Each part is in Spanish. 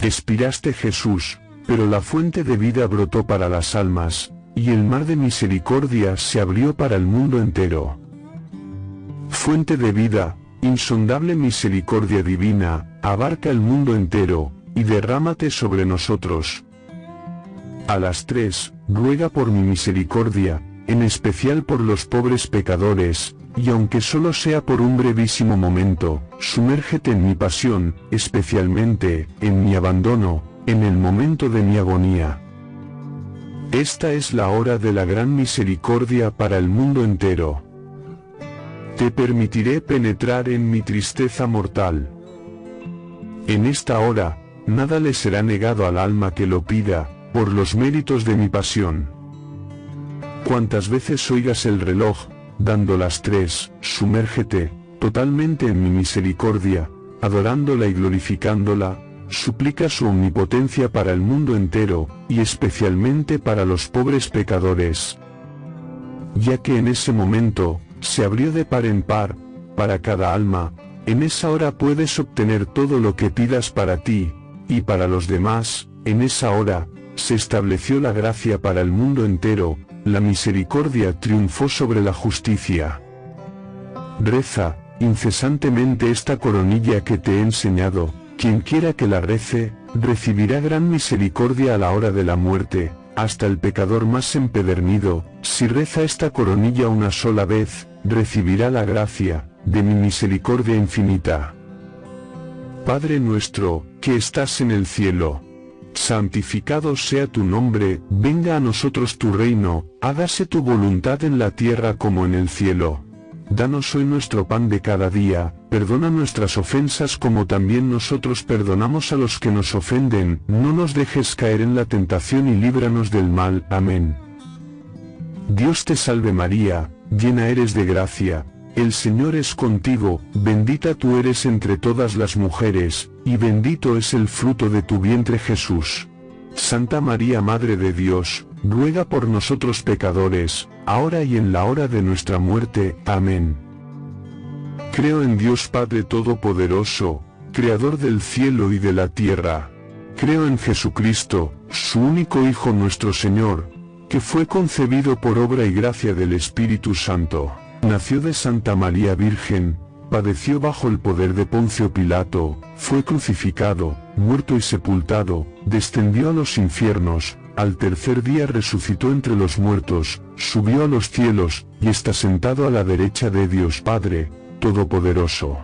Expiraste Jesús, pero la fuente de vida brotó para las almas, y el mar de misericordia se abrió para el mundo entero. Fuente de vida, insondable misericordia divina, abarca el mundo entero, y derrámate sobre nosotros. A las tres, ruega por mi misericordia, en especial por los pobres pecadores, y aunque solo sea por un brevísimo momento, sumérgete en mi pasión, especialmente, en mi abandono, en el momento de mi agonía. Esta es la hora de la gran misericordia para el mundo entero. Te permitiré penetrar en mi tristeza mortal. En esta hora, nada le será negado al alma que lo pida, por los méritos de mi pasión. Cuantas veces oigas el reloj, dando las tres, sumérgete, totalmente en mi misericordia, adorándola y glorificándola, suplica su omnipotencia para el mundo entero, y especialmente para los pobres pecadores. Ya que en ese momento, se abrió de par en par, para cada alma, en esa hora puedes obtener todo lo que pidas para ti, y para los demás, en esa hora, se estableció la gracia para el mundo entero, la misericordia triunfó sobre la justicia. Reza, incesantemente esta coronilla que te he enseñado, quien quiera que la rece, recibirá gran misericordia a la hora de la muerte, hasta el pecador más empedernido, si reza esta coronilla una sola vez, recibirá la gracia, de mi misericordia infinita. Padre nuestro, que estás en el cielo, santificado sea tu nombre, venga a nosotros tu reino, hágase tu voluntad en la tierra como en el cielo. Danos hoy nuestro pan de cada día, perdona nuestras ofensas como también nosotros perdonamos a los que nos ofenden, no nos dejes caer en la tentación y líbranos del mal. Amén. Dios te salve María, llena eres de gracia, el Señor es contigo, bendita tú eres entre todas las mujeres, y bendito es el fruto de tu vientre Jesús. Santa María Madre de Dios, ruega por nosotros pecadores, ahora y en la hora de nuestra muerte. Amén. Creo en Dios Padre Todopoderoso, Creador del cielo y de la tierra. Creo en Jesucristo, su único Hijo nuestro Señor, que fue concebido por obra y gracia del Espíritu Santo Nació de Santa María Virgen, padeció bajo el poder de Poncio Pilato, fue crucificado, muerto y sepultado, descendió a los infiernos, al tercer día resucitó entre los muertos, subió a los cielos, y está sentado a la derecha de Dios Padre, Todopoderoso.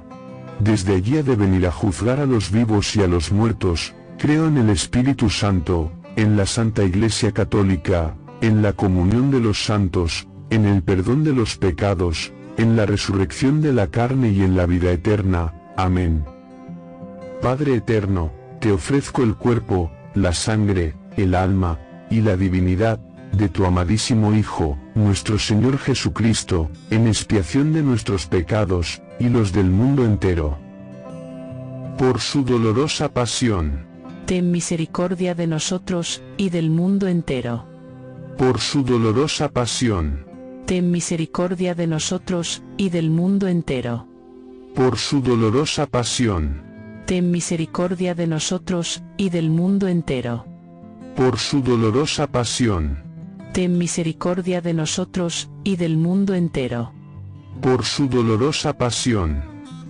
Desde allí ha de venir a juzgar a los vivos y a los muertos, creo en el Espíritu Santo, en la Santa Iglesia Católica, en la comunión de los santos, en el perdón de los pecados, en la resurrección de la carne y en la vida eterna. Amén. Padre eterno, te ofrezco el cuerpo, la sangre, el alma, y la divinidad, de tu amadísimo Hijo, nuestro Señor Jesucristo, en expiación de nuestros pecados, y los del mundo entero. Por su dolorosa pasión. Ten misericordia de nosotros, y del mundo entero. Por su dolorosa pasión ten misericordia de nosotros, y del mundo entero. Por su dolorosa pasión. Ten misericordia de nosotros, y del mundo entero. Por su dolorosa pasión. Ten misericordia de nosotros, y del mundo entero. Por su dolorosa pasión.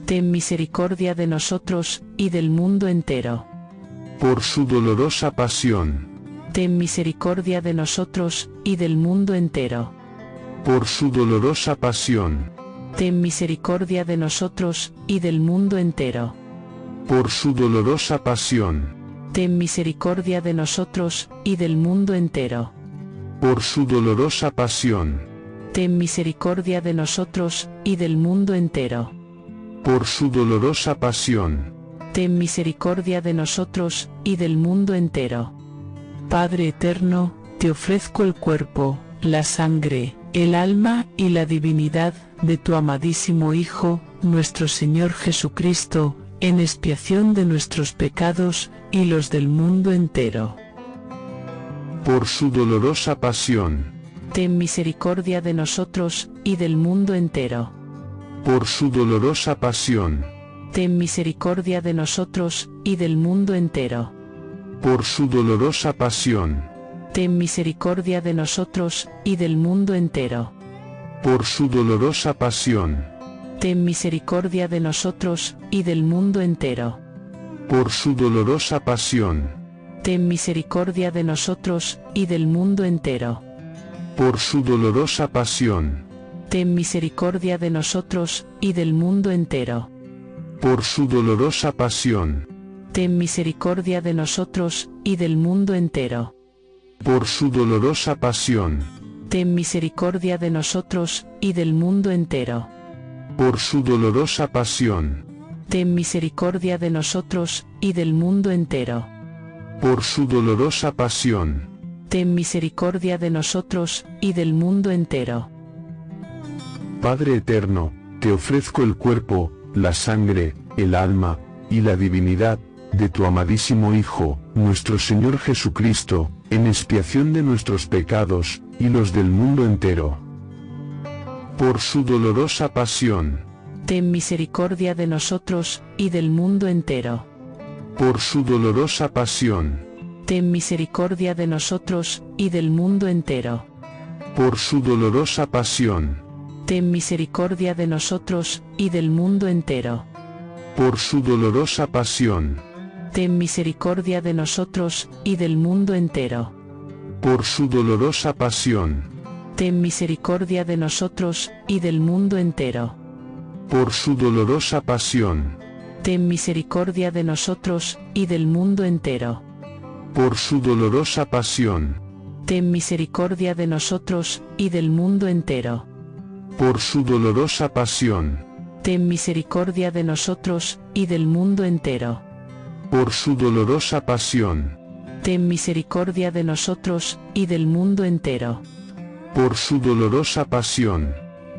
Ten misericordia de nosotros, y del mundo entero. Por su dolorosa pasión. Ten misericordia de nosotros, y del mundo entero por su dolorosa pasión. Ten misericordia de nosotros, y del mundo entero. Por su dolorosa pasión. Ten misericordia de nosotros, y del mundo entero. Por su dolorosa pasión. Ten misericordia de nosotros, y del mundo entero. Por su dolorosa pasión. Ten misericordia de nosotros, y del mundo entero. Padre eterno, te ofrezco el cuerpo, la sangre, el alma y la divinidad de tu amadísimo Hijo, nuestro Señor Jesucristo, en expiación de nuestros pecados y los del mundo entero. Por su dolorosa pasión. Ten misericordia de nosotros, y del mundo entero. Por su dolorosa pasión. Ten misericordia de nosotros, y del mundo entero por su dolorosa pasión, ten misericordia de nosotros, y del mundo entero. por su dolorosa pasión, Ten misericordia de nosotros, y del mundo entero. por su dolorosa pasión, Ten misericordia de nosotros, y del mundo entero. por su dolorosa pasión, Ten misericordia de nosotros, y del mundo entero. por su dolorosa pasión, Ten misericordia de nosotros, y del mundo entero. Por su dolorosa pasión, Ten misericordia de nosotros, y del mundo entero. por su dolorosa pasión, Ten misericordia de nosotros, y del mundo entero. por su dolorosa pasión, Ten misericordia de nosotros, y del mundo entero. Padre eterno, te ofrezco el cuerpo, la sangre, el alma, y la divinidad, de tu amadísimo Hijo, nuestro Señor Jesucristo, en expiación de nuestros pecados, y los del mundo entero. Por su dolorosa pasión, Ten misericordia de nosotros, y del mundo entero. por su dolorosa pasión, Ten misericordia de nosotros, y del mundo entero. por su dolorosa pasión, Ten misericordia de nosotros, y del mundo entero. por su dolorosa pasión, Ten misericordia de nosotros, y del mundo entero. por su dolorosa pasión, Ten misericordia de nosotros, y del mundo entero. por su dolorosa pasión, Ten misericordia de nosotros, y del mundo entero. por su dolorosa pasión, Ten misericordia de nosotros, y del mundo entero. por su dolorosa pasión, Ten misericordia de nosotros, y del mundo entero. Por su dolorosa pasión, Ten misericordia de nosotros, y del mundo entero. por su dolorosa pasión,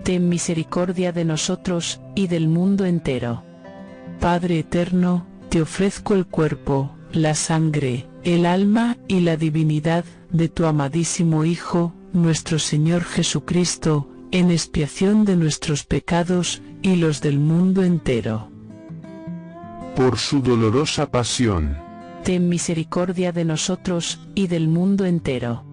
Ten misericordia de nosotros, y del mundo entero. Padre eterno, te ofrezco el cuerpo, la sangre, el alma y la divinidad de tu amadísimo Hijo, nuestro Señor Jesucristo, en expiación de nuestros pecados y los del mundo entero. Por su dolorosa pasión, Ten misericordia de nosotros, y del mundo entero.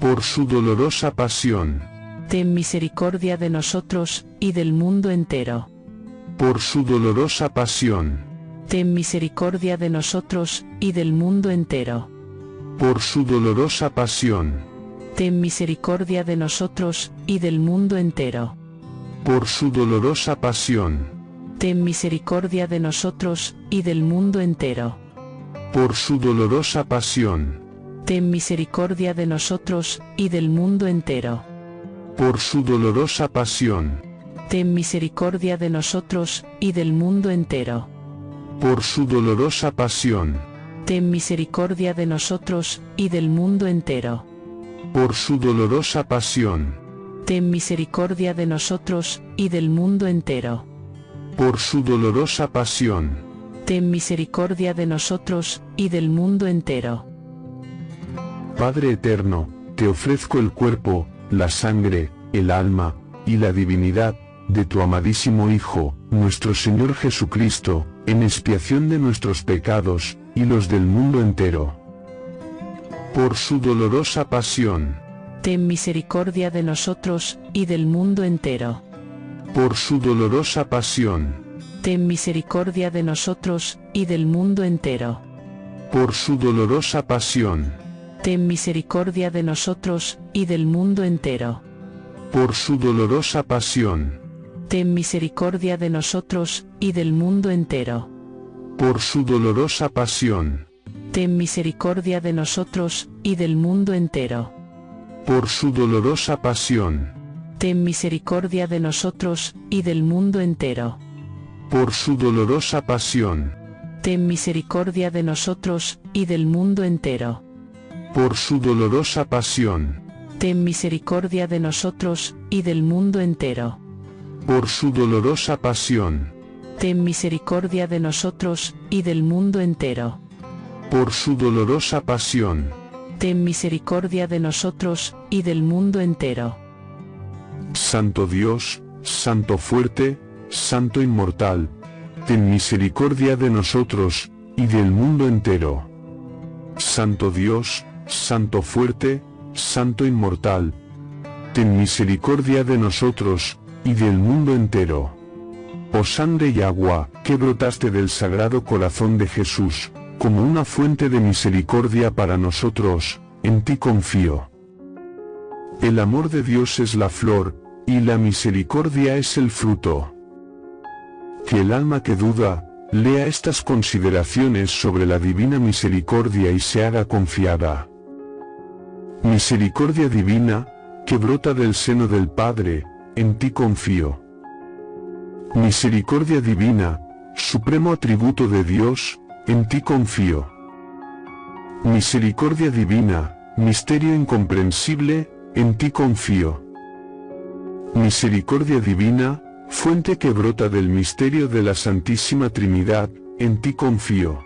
por su dolorosa pasión, Ten misericordia de nosotros, y del mundo entero. por su dolorosa pasión, Ten misericordia de nosotros, y del mundo entero. por su dolorosa pasión, Ten misericordia de nosotros, y del mundo entero. por su dolorosa pasión, Ten misericordia de nosotros, y del mundo entero. por su dolorosa pasión, Ten misericordia de nosotros, y del mundo entero. por su dolorosa pasión, Ten misericordia de nosotros, y del mundo entero. por su dolorosa pasión, Ten misericordia de nosotros, y del mundo entero. por su dolorosa pasión, Ten misericordia de nosotros, y del mundo entero. Por su dolorosa pasión, Ten misericordia de nosotros, y del mundo entero. Padre eterno, te ofrezco el cuerpo, la sangre, el alma, y la divinidad, de tu amadísimo Hijo, nuestro Señor Jesucristo, en expiación de nuestros pecados, y los del mundo entero. Por su dolorosa pasión, Ten misericordia de nosotros, y del mundo entero. Por su dolorosa pasión, Ten misericordia de nosotros, y del mundo entero. por su dolorosa pasión, Ten misericordia de nosotros, y del mundo entero. por su dolorosa pasión, Ten misericordia de nosotros, y del mundo entero. por su dolorosa pasión, Ten misericordia de nosotros, y del mundo entero. por su dolorosa pasión, Ten misericordia de nosotros, y del mundo entero. por su dolorosa pasión, Ten misericordia de nosotros, y del mundo entero. por su dolorosa pasión, Ten misericordia de nosotros, y del mundo entero. por su dolorosa pasión, Ten misericordia de nosotros, y del mundo entero. por su dolorosa pasión, Ten misericordia de nosotros, y del mundo entero. Santo Dios, Santo fuerte, Santo inmortal, ten misericordia de nosotros, y del mundo entero. Santo Dios, Santo fuerte, Santo inmortal. Ten misericordia de nosotros, y del mundo entero. Oh sangre y agua, que brotaste del sagrado corazón de Jesús, como una fuente de misericordia para nosotros, en ti confío. El amor de Dios es la flor, y la misericordia es el fruto. Que el alma que duda, lea estas consideraciones sobre la divina misericordia y se haga confiada. Misericordia divina, que brota del seno del Padre, en ti confío. Misericordia divina, supremo atributo de Dios, en ti confío. Misericordia divina, misterio incomprensible, en ti confío. Misericordia divina, fuente que brota del misterio de la Santísima Trinidad, en ti confío.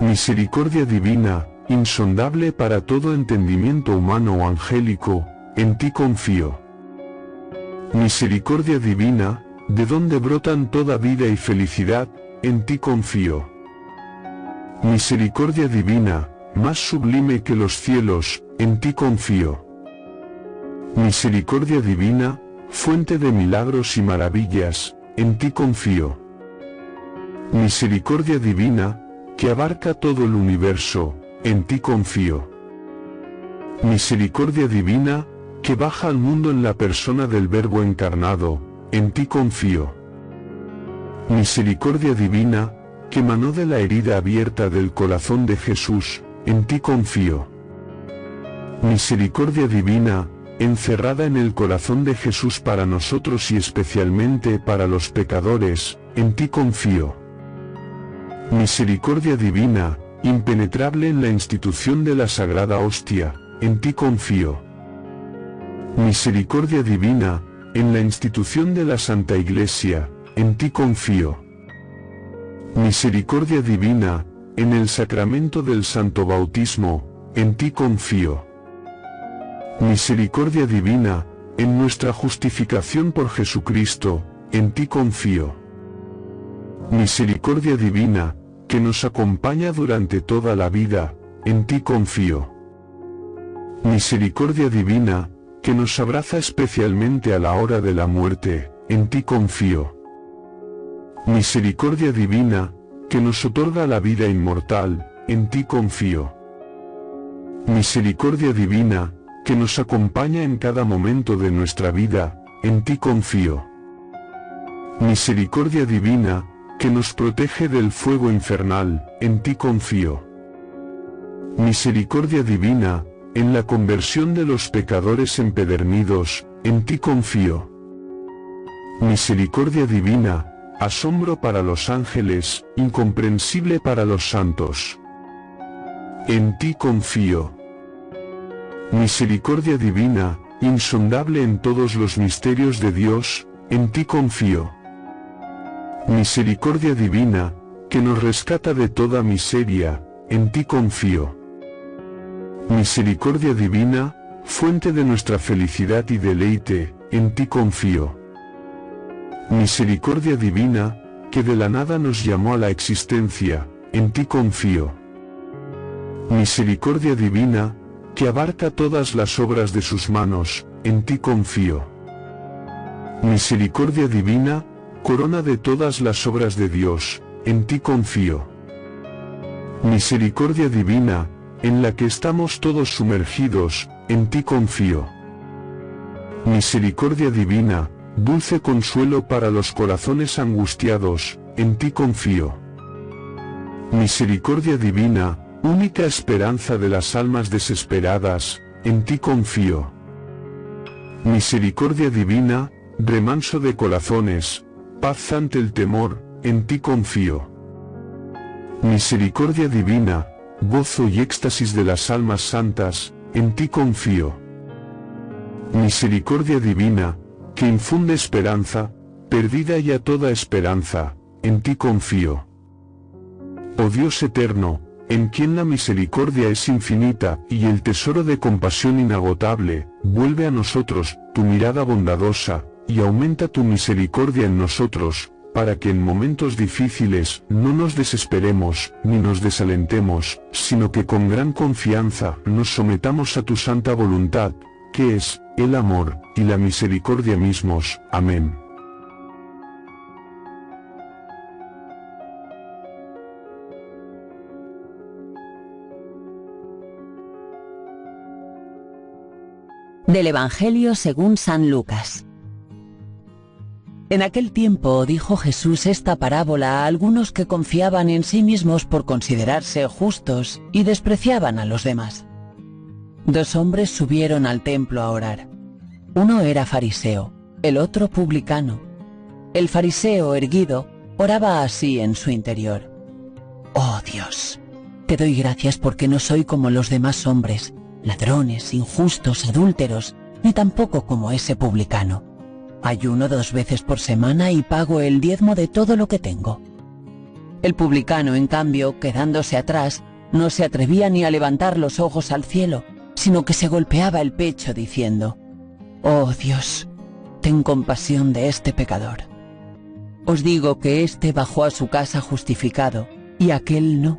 Misericordia divina, insondable para todo entendimiento humano o angélico, en ti confío. Misericordia divina, de donde brotan toda vida y felicidad, en ti confío. Misericordia divina, más sublime que los cielos, en ti confío. Misericordia divina, fuente de milagros y maravillas, en ti confío. Misericordia divina, que abarca todo el universo, en ti confío. Misericordia divina, que baja al mundo en la persona del Verbo encarnado, en ti confío. Misericordia divina, que manó de la herida abierta del corazón de Jesús, en ti confío. Misericordia divina, encerrada en el corazón de Jesús para nosotros y especialmente para los pecadores, en ti confío. Misericordia divina, impenetrable en la institución de la Sagrada Hostia, en ti confío. Misericordia divina, en la institución de la Santa Iglesia, en ti confío. Misericordia divina, en el sacramento del Santo Bautismo, en ti confío. Misericordia divina, en nuestra justificación por Jesucristo, en ti confío. Misericordia divina, que nos acompaña durante toda la vida, en ti confío. Misericordia divina, que nos abraza especialmente a la hora de la muerte, en ti confío. Misericordia divina, que nos otorga la vida inmortal, en ti confío. Misericordia divina, que nos acompaña en cada momento de nuestra vida, en ti confío. Misericordia divina, que nos protege del fuego infernal, en ti confío. Misericordia divina, en la conversión de los pecadores empedernidos, en ti confío. Misericordia divina, asombro para los ángeles, incomprensible para los santos. En ti confío. Misericordia divina, insondable en todos los misterios de Dios, en ti confío. Misericordia divina, que nos rescata de toda miseria, en ti confío. Misericordia divina, fuente de nuestra felicidad y deleite, en ti confío. Misericordia divina, que de la nada nos llamó a la existencia, en ti confío. Misericordia divina, que abarca todas las obras de sus manos, en ti confío. Misericordia divina, corona de todas las obras de Dios, en ti confío. Misericordia divina, en la que estamos todos sumergidos, en ti confío. Misericordia divina, dulce consuelo para los corazones angustiados, en ti confío. Misericordia divina, única esperanza de las almas desesperadas, en ti confío. Misericordia divina, remanso de corazones, paz ante el temor, en ti confío. Misericordia divina, gozo y éxtasis de las almas santas, en ti confío. Misericordia divina, que infunde esperanza, perdida ya toda esperanza, en ti confío. Oh Dios eterno, en quien la misericordia es infinita y el tesoro de compasión inagotable, vuelve a nosotros tu mirada bondadosa, y aumenta tu misericordia en nosotros, para que en momentos difíciles no nos desesperemos ni nos desalentemos, sino que con gran confianza nos sometamos a tu santa voluntad, que es, el amor, y la misericordia mismos. Amén. Del Evangelio según San Lucas. En aquel tiempo dijo Jesús esta parábola a algunos que confiaban en sí mismos por considerarse justos y despreciaban a los demás. Dos hombres subieron al templo a orar. Uno era fariseo, el otro publicano. El fariseo erguido oraba así en su interior. Oh Dios, te doy gracias porque no soy como los demás hombres, ladrones, injustos, adúlteros, ni tampoco como ese publicano. Ayuno dos veces por semana y pago el diezmo de todo lo que tengo. El publicano, en cambio, quedándose atrás, no se atrevía ni a levantar los ojos al cielo, sino que se golpeaba el pecho diciendo, Oh Dios, ten compasión de este pecador. Os digo que éste bajó a su casa justificado, y aquel no,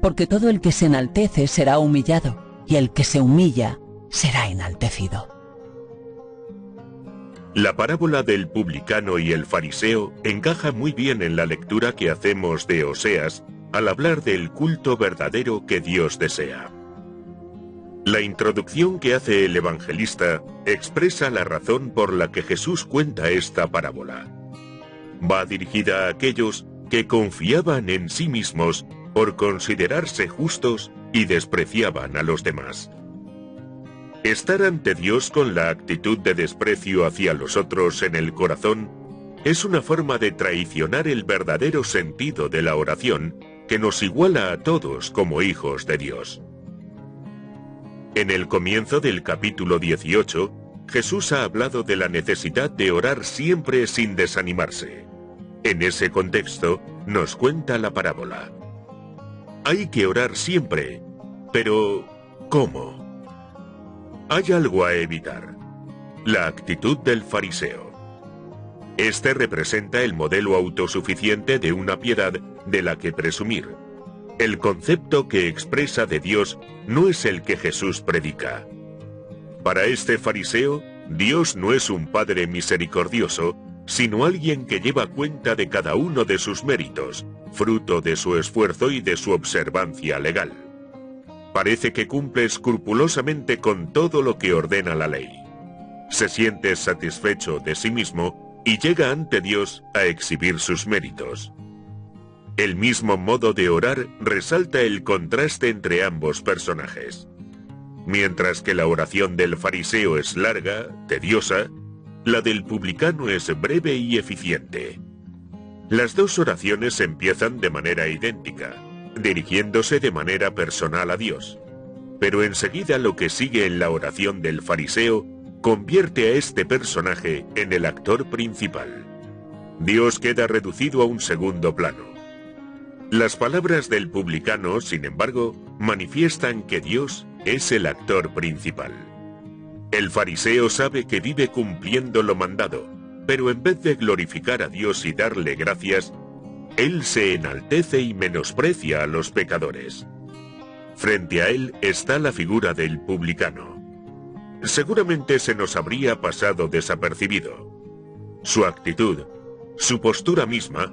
porque todo el que se enaltece será humillado, y el que se humilla será enaltecido. La parábola del publicano y el fariseo encaja muy bien en la lectura que hacemos de Oseas al hablar del culto verdadero que Dios desea. La introducción que hace el evangelista expresa la razón por la que Jesús cuenta esta parábola. Va dirigida a aquellos que confiaban en sí mismos por considerarse justos y despreciaban a los demás. Estar ante Dios con la actitud de desprecio hacia los otros en el corazón es una forma de traicionar el verdadero sentido de la oración que nos iguala a todos como hijos de Dios. En el comienzo del capítulo 18, Jesús ha hablado de la necesidad de orar siempre sin desanimarse. En ese contexto, nos cuenta la parábola. Hay que orar siempre, pero ¿cómo? Hay algo a evitar. La actitud del fariseo. Este representa el modelo autosuficiente de una piedad de la que presumir. El concepto que expresa de Dios no es el que Jesús predica. Para este fariseo, Dios no es un Padre misericordioso, sino alguien que lleva cuenta de cada uno de sus méritos, fruto de su esfuerzo y de su observancia legal. Parece que cumple escrupulosamente con todo lo que ordena la ley. Se siente satisfecho de sí mismo y llega ante Dios a exhibir sus méritos. El mismo modo de orar resalta el contraste entre ambos personajes. Mientras que la oración del fariseo es larga, tediosa, la del publicano es breve y eficiente. Las dos oraciones empiezan de manera idéntica dirigiéndose de manera personal a Dios. Pero enseguida lo que sigue en la oración del fariseo convierte a este personaje en el actor principal. Dios queda reducido a un segundo plano. Las palabras del publicano, sin embargo, manifiestan que Dios es el actor principal. El fariseo sabe que vive cumpliendo lo mandado, pero en vez de glorificar a Dios y darle gracias, él se enaltece y menosprecia a los pecadores. Frente a él está la figura del publicano. Seguramente se nos habría pasado desapercibido. Su actitud, su postura misma,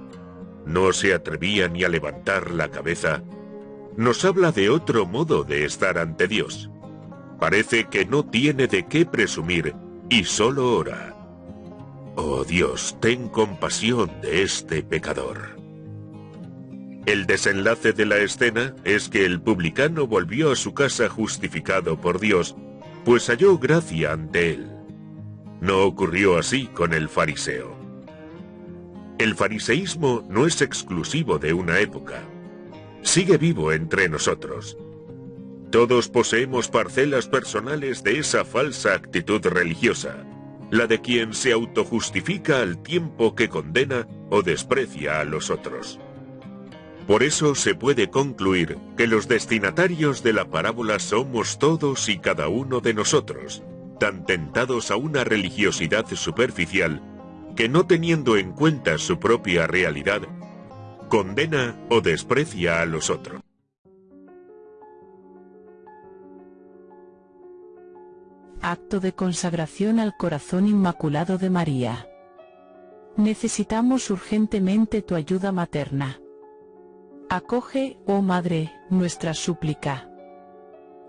no se atrevía ni a levantar la cabeza, nos habla de otro modo de estar ante Dios. Parece que no tiene de qué presumir y solo ora. Oh Dios, ten compasión de este pecador. El desenlace de la escena es que el publicano volvió a su casa justificado por Dios, pues halló gracia ante él. No ocurrió así con el fariseo. El fariseísmo no es exclusivo de una época. Sigue vivo entre nosotros. Todos poseemos parcelas personales de esa falsa actitud religiosa, la de quien se autojustifica al tiempo que condena o desprecia a los otros. Por eso se puede concluir que los destinatarios de la parábola somos todos y cada uno de nosotros, tan tentados a una religiosidad superficial que no teniendo en cuenta su propia realidad, condena o desprecia a los otros. Acto de consagración al corazón inmaculado de María. Necesitamos urgentemente tu ayuda materna. Acoge, oh Madre, nuestra súplica.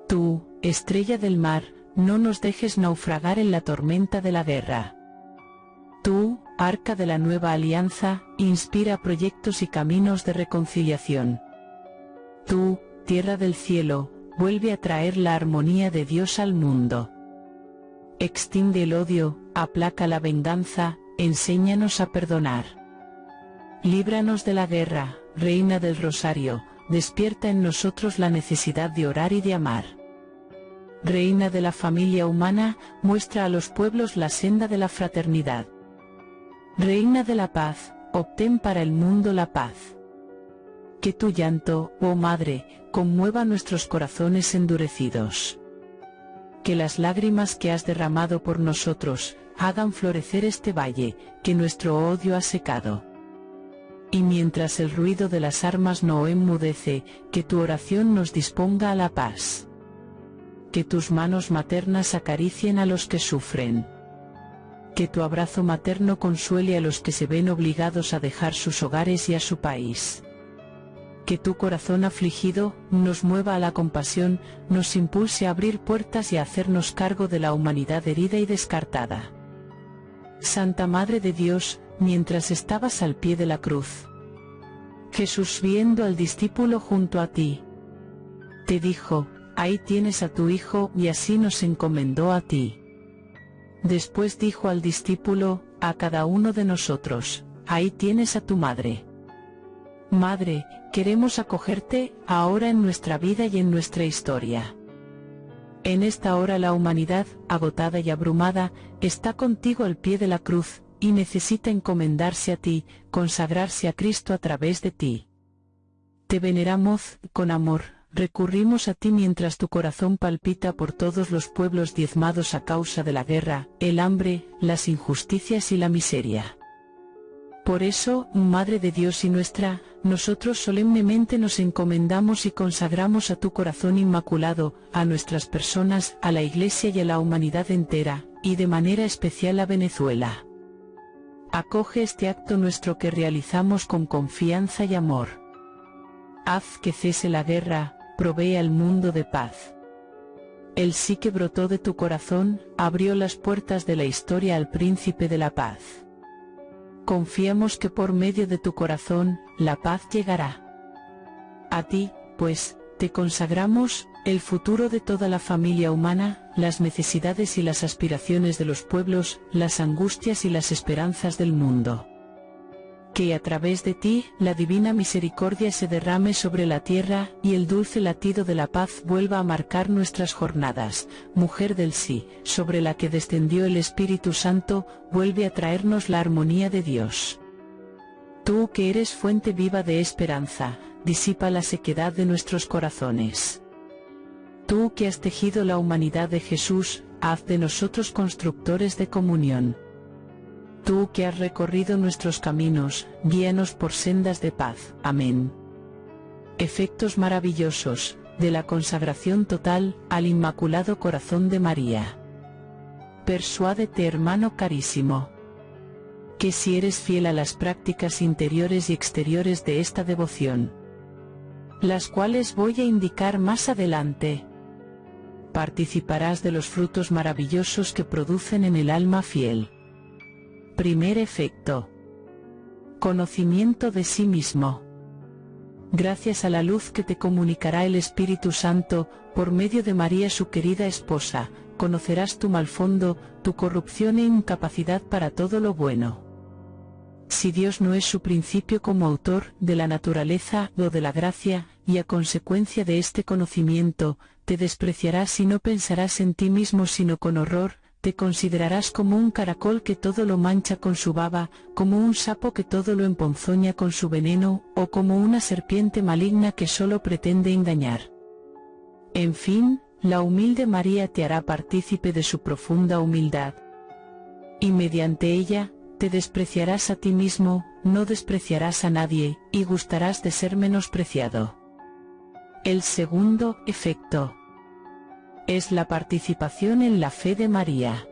Tú, estrella del mar, no nos dejes naufragar en la tormenta de la guerra. Tú, arca de la nueva alianza, inspira proyectos y caminos de reconciliación. Tú, tierra del cielo, vuelve a traer la armonía de Dios al mundo. Extiende el odio, aplaca la venganza, enséñanos a perdonar. Líbranos de la guerra, Reina del Rosario, despierta en nosotros la necesidad de orar y de amar. Reina de la familia humana, muestra a los pueblos la senda de la fraternidad. Reina de la paz, obtén para el mundo la paz. Que tu llanto, oh Madre, conmueva nuestros corazones endurecidos. Que las lágrimas que has derramado por nosotros, hagan florecer este valle, que nuestro odio ha secado. Y mientras el ruido de las armas no enmudece, que tu oración nos disponga a la paz. Que tus manos maternas acaricien a los que sufren. Que tu abrazo materno consuele a los que se ven obligados a dejar sus hogares y a su país. Que tu corazón afligido nos mueva a la compasión, nos impulse a abrir puertas y a hacernos cargo de la humanidad herida y descartada. Santa Madre de Dios, mientras estabas al pie de la cruz. Jesús viendo al discípulo junto a ti, te dijo, ahí tienes a tu hijo y así nos encomendó a ti. Después dijo al discípulo, a cada uno de nosotros, ahí tienes a tu madre. Madre, queremos acogerte, ahora en nuestra vida y en nuestra historia. En esta hora la humanidad, agotada y abrumada, está contigo al pie de la cruz, y necesita encomendarse a ti, consagrarse a Cristo a través de ti. Te veneramos, con amor, recurrimos a ti mientras tu corazón palpita por todos los pueblos diezmados a causa de la guerra, el hambre, las injusticias y la miseria. Por eso, Madre de Dios y nuestra, nosotros solemnemente nos encomendamos y consagramos a tu corazón inmaculado, a nuestras personas, a la Iglesia y a la humanidad entera, y de manera especial a Venezuela. Acoge este acto nuestro que realizamos con confianza y amor. Haz que cese la guerra, provee al mundo de paz. El sí que brotó de tu corazón, abrió las puertas de la historia al príncipe de la paz. Confiamos que por medio de tu corazón, la paz llegará. A ti, pues, te consagramos, el futuro de toda la familia humana, las necesidades y las aspiraciones de los pueblos, las angustias y las esperanzas del mundo. Que a través de ti, la divina misericordia se derrame sobre la tierra, y el dulce latido de la paz vuelva a marcar nuestras jornadas, mujer del sí, sobre la que descendió el Espíritu Santo, vuelve a traernos la armonía de Dios. Tú que eres fuente viva de esperanza, disipa la sequedad de nuestros corazones. Tú que has tejido la humanidad de Jesús, haz de nosotros constructores de comunión. Tú que has recorrido nuestros caminos, guíanos por sendas de paz. Amén. Efectos maravillosos, de la consagración total, al Inmaculado Corazón de María. Persuádete hermano carísimo. Que si eres fiel a las prácticas interiores y exteriores de esta devoción, las cuales voy a indicar más adelante, participarás de los frutos maravillosos que producen en el alma fiel. Primer efecto. Conocimiento de sí mismo. Gracias a la luz que te comunicará el Espíritu Santo, por medio de María su querida esposa, conocerás tu mal fondo, tu corrupción e incapacidad para todo lo bueno. Si Dios no es su principio como autor de la naturaleza o de la gracia, y a consecuencia de este conocimiento, te despreciarás y no pensarás en ti mismo sino con horror, te considerarás como un caracol que todo lo mancha con su baba, como un sapo que todo lo emponzoña con su veneno, o como una serpiente maligna que solo pretende engañar. En fin, la humilde María te hará partícipe de su profunda humildad. Y mediante ella, te despreciarás a ti mismo, no despreciarás a nadie, y gustarás de ser menospreciado. El segundo efecto es la participación en la fe de María.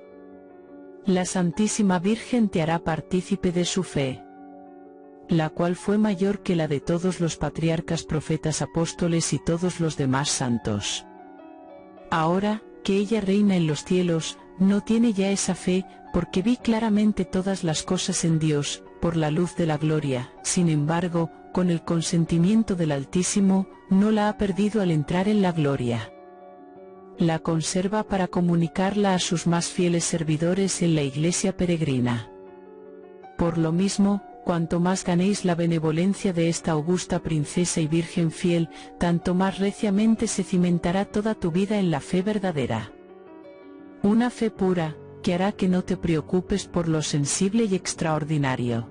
La Santísima Virgen te hará partícipe de su fe, la cual fue mayor que la de todos los patriarcas, profetas, apóstoles y todos los demás santos. Ahora, que ella reina en los cielos, no tiene ya esa fe, porque vi claramente todas las cosas en Dios, por la luz de la gloria, sin embargo, con el consentimiento del Altísimo, no la ha perdido al entrar en la gloria. La conserva para comunicarla a sus más fieles servidores en la iglesia peregrina. Por lo mismo, cuanto más ganéis la benevolencia de esta augusta princesa y virgen fiel, tanto más reciamente se cimentará toda tu vida en la fe verdadera. Una fe pura, que hará que no te preocupes por lo sensible y extraordinario.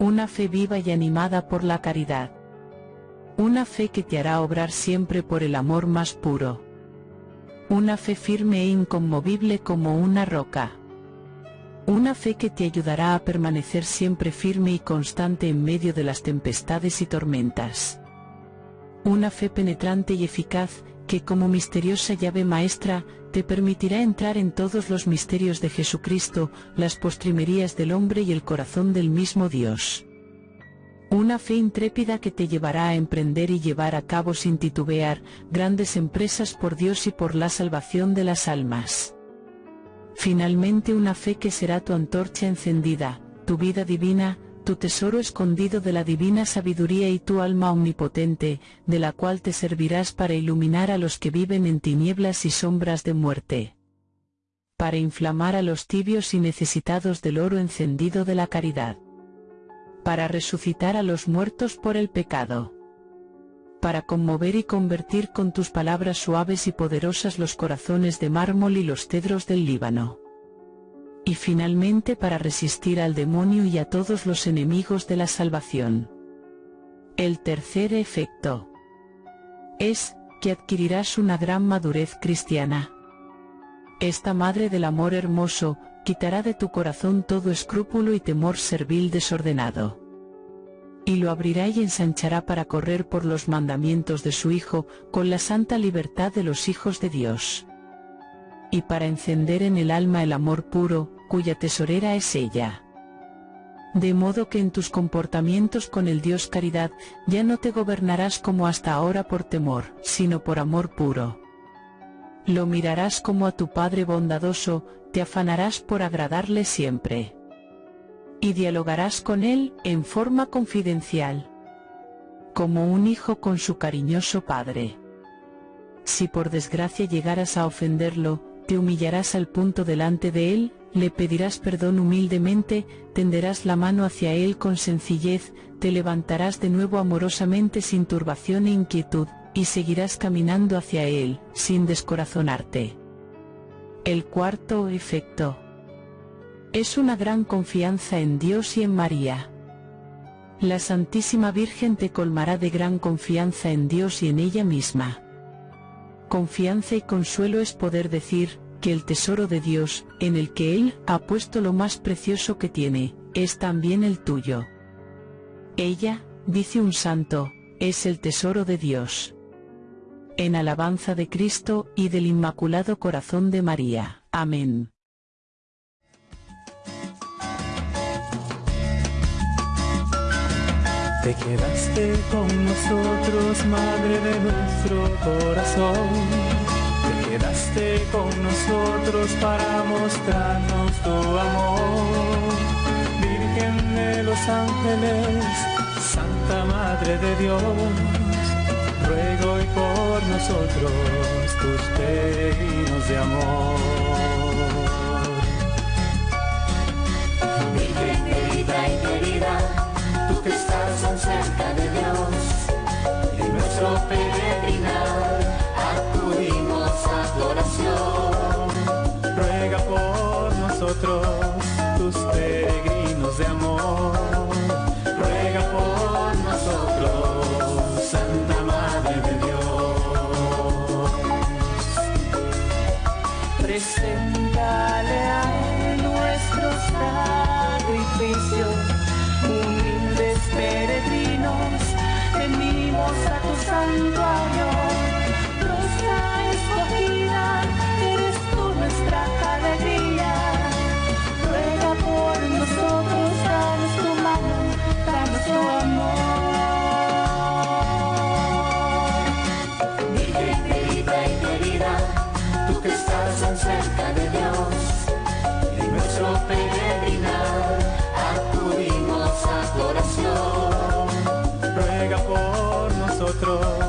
Una fe viva y animada por la caridad. Una fe que te hará obrar siempre por el amor más puro. Una fe firme e inconmovible como una roca. Una fe que te ayudará a permanecer siempre firme y constante en medio de las tempestades y tormentas. Una fe penetrante y eficaz, que como misteriosa llave maestra, te permitirá entrar en todos los misterios de Jesucristo, las postrimerías del hombre y el corazón del mismo Dios. Una fe intrépida que te llevará a emprender y llevar a cabo sin titubear, grandes empresas por Dios y por la salvación de las almas. Finalmente una fe que será tu antorcha encendida, tu vida divina, tu tesoro escondido de la divina sabiduría y tu alma omnipotente, de la cual te servirás para iluminar a los que viven en tinieblas y sombras de muerte. Para inflamar a los tibios y necesitados del oro encendido de la caridad. Para resucitar a los muertos por el pecado. Para conmover y convertir con tus palabras suaves y poderosas los corazones de mármol y los cedros del Líbano y finalmente para resistir al demonio y a todos los enemigos de la salvación. El tercer efecto es que adquirirás una gran madurez cristiana. Esta Madre del Amor Hermoso, quitará de tu corazón todo escrúpulo y temor servil desordenado. Y lo abrirá y ensanchará para correr por los mandamientos de su Hijo, con la santa libertad de los hijos de Dios y para encender en el alma el amor puro, cuya tesorera es ella. De modo que en tus comportamientos con el Dios caridad, ya no te gobernarás como hasta ahora por temor, sino por amor puro. Lo mirarás como a tu Padre bondadoso, te afanarás por agradarle siempre. Y dialogarás con Él en forma confidencial. Como un hijo con su cariñoso Padre. Si por desgracia llegaras a ofenderlo, te humillarás al punto delante de él, le pedirás perdón humildemente, tenderás la mano hacia él con sencillez, te levantarás de nuevo amorosamente sin turbación e inquietud, y seguirás caminando hacia él, sin descorazonarte. El cuarto efecto es una gran confianza en Dios y en María. La Santísima Virgen te colmará de gran confianza en Dios y en ella misma. Confianza y consuelo es poder decir, que el tesoro de Dios, en el que Él ha puesto lo más precioso que tiene, es también el tuyo. Ella, dice un santo, es el tesoro de Dios. En alabanza de Cristo y del Inmaculado Corazón de María. Amén. Te quedaste con nosotros, Madre de nuestro corazón. Te quedaste con nosotros para mostrarnos tu amor. Virgen de los ángeles, Santa Madre de Dios, nosotros tus peregrinos de amor. Virgen querida y querida tú que estás tan cerca de Dios. En nuestro peregrinar acudimos a tu oración. Ruega por nosotros, Humildes peregrinos, venimos a tu santuario nuestro